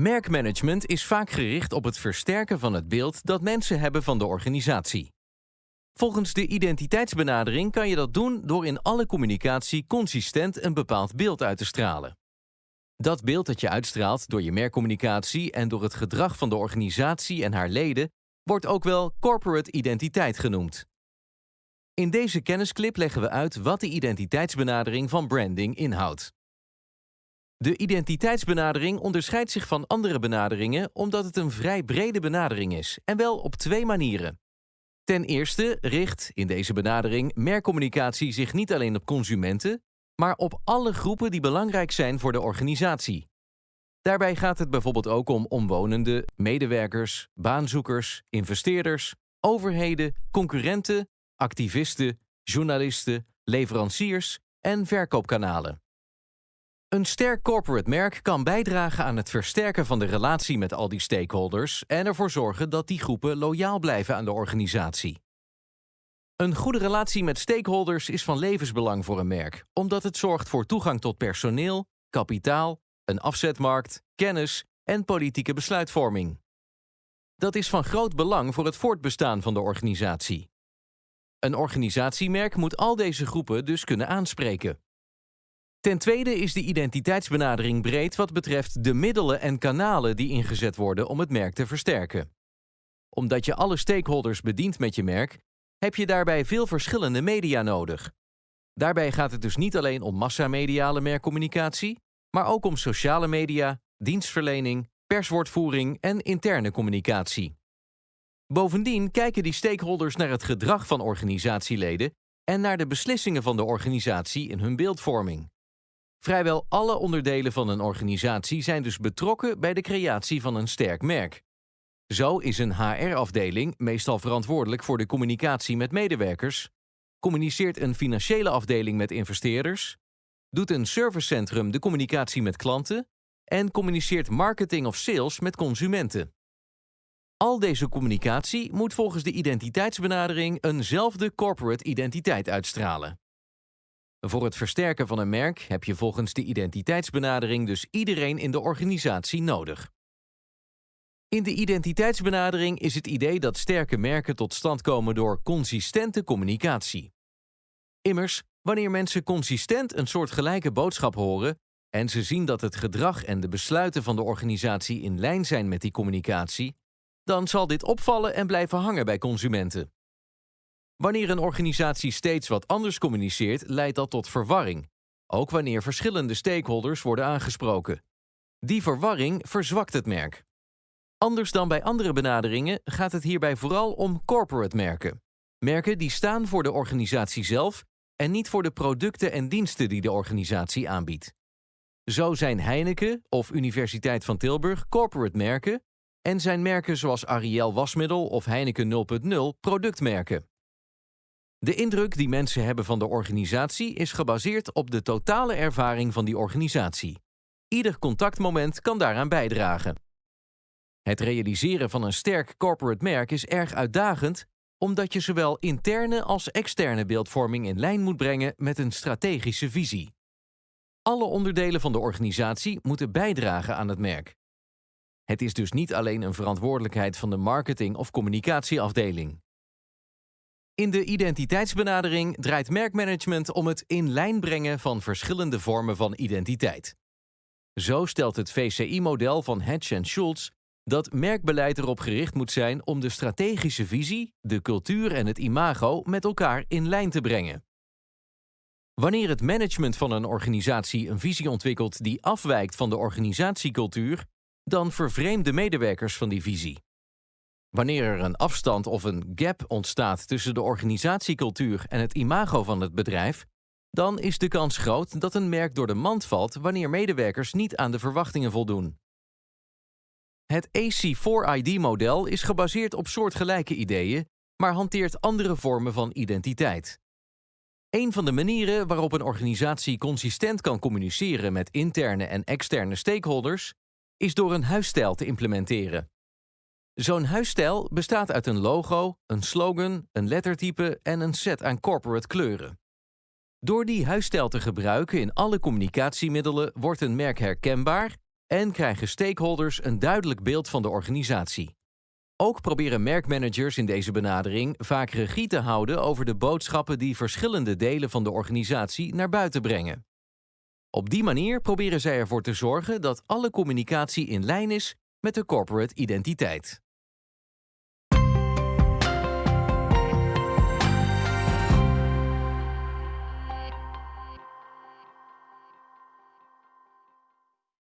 Merkmanagement is vaak gericht op het versterken van het beeld dat mensen hebben van de organisatie. Volgens de identiteitsbenadering kan je dat doen door in alle communicatie consistent een bepaald beeld uit te stralen. Dat beeld dat je uitstraalt door je merkcommunicatie en door het gedrag van de organisatie en haar leden wordt ook wel corporate identiteit genoemd. In deze kennisclip leggen we uit wat de identiteitsbenadering van branding inhoudt. De identiteitsbenadering onderscheidt zich van andere benaderingen omdat het een vrij brede benadering is, en wel op twee manieren. Ten eerste richt in deze benadering merkcommunicatie zich niet alleen op consumenten, maar op alle groepen die belangrijk zijn voor de organisatie. Daarbij gaat het bijvoorbeeld ook om omwonenden, medewerkers, baanzoekers, investeerders, overheden, concurrenten, activisten, journalisten, leveranciers en verkoopkanalen. Een sterk corporate merk kan bijdragen aan het versterken van de relatie met al die stakeholders en ervoor zorgen dat die groepen loyaal blijven aan de organisatie. Een goede relatie met stakeholders is van levensbelang voor een merk, omdat het zorgt voor toegang tot personeel, kapitaal, een afzetmarkt, kennis en politieke besluitvorming. Dat is van groot belang voor het voortbestaan van de organisatie. Een organisatiemerk moet al deze groepen dus kunnen aanspreken. Ten tweede is de identiteitsbenadering breed wat betreft de middelen en kanalen die ingezet worden om het merk te versterken. Omdat je alle stakeholders bedient met je merk, heb je daarbij veel verschillende media nodig. Daarbij gaat het dus niet alleen om massamediale merkcommunicatie, maar ook om sociale media, dienstverlening, perswoordvoering en interne communicatie. Bovendien kijken die stakeholders naar het gedrag van organisatieleden en naar de beslissingen van de organisatie in hun beeldvorming. Vrijwel alle onderdelen van een organisatie zijn dus betrokken bij de creatie van een sterk merk. Zo is een HR-afdeling meestal verantwoordelijk voor de communicatie met medewerkers, communiceert een financiële afdeling met investeerders, doet een servicecentrum de communicatie met klanten en communiceert marketing of sales met consumenten. Al deze communicatie moet volgens de identiteitsbenadering eenzelfde corporate identiteit uitstralen. Voor het versterken van een merk heb je volgens de identiteitsbenadering dus iedereen in de organisatie nodig. In de identiteitsbenadering is het idee dat sterke merken tot stand komen door consistente communicatie. Immers, wanneer mensen consistent een soort gelijke boodschap horen en ze zien dat het gedrag en de besluiten van de organisatie in lijn zijn met die communicatie, dan zal dit opvallen en blijven hangen bij consumenten. Wanneer een organisatie steeds wat anders communiceert, leidt dat tot verwarring, ook wanneer verschillende stakeholders worden aangesproken. Die verwarring verzwakt het merk. Anders dan bij andere benaderingen gaat het hierbij vooral om corporate merken. Merken die staan voor de organisatie zelf en niet voor de producten en diensten die de organisatie aanbiedt. Zo zijn Heineken of Universiteit van Tilburg corporate merken en zijn merken zoals Ariel wasmiddel of Heineken 0.0 productmerken. De indruk die mensen hebben van de organisatie is gebaseerd op de totale ervaring van die organisatie. Ieder contactmoment kan daaraan bijdragen. Het realiseren van een sterk corporate merk is erg uitdagend, omdat je zowel interne als externe beeldvorming in lijn moet brengen met een strategische visie. Alle onderdelen van de organisatie moeten bijdragen aan het merk. Het is dus niet alleen een verantwoordelijkheid van de marketing- of communicatieafdeling. In de identiteitsbenadering draait merkmanagement om het in lijn brengen van verschillende vormen van identiteit. Zo stelt het VCI-model van Hedge en Schultz dat merkbeleid erop gericht moet zijn om de strategische visie, de cultuur en het imago met elkaar in lijn te brengen. Wanneer het management van een organisatie een visie ontwikkelt die afwijkt van de organisatiecultuur, dan vervreemden medewerkers van die visie. Wanneer er een afstand of een gap ontstaat tussen de organisatiecultuur en het imago van het bedrijf, dan is de kans groot dat een merk door de mand valt wanneer medewerkers niet aan de verwachtingen voldoen. Het AC4ID-model is gebaseerd op soortgelijke ideeën, maar hanteert andere vormen van identiteit. Een van de manieren waarop een organisatie consistent kan communiceren met interne en externe stakeholders is door een huisstijl te implementeren. Zo'n huisstijl bestaat uit een logo, een slogan, een lettertype en een set aan corporate kleuren. Door die huisstijl te gebruiken in alle communicatiemiddelen wordt een merk herkenbaar en krijgen stakeholders een duidelijk beeld van de organisatie. Ook proberen merkmanagers in deze benadering vaak regie te houden over de boodschappen die verschillende delen van de organisatie naar buiten brengen. Op die manier proberen zij ervoor te zorgen dat alle communicatie in lijn is met de corporate identiteit.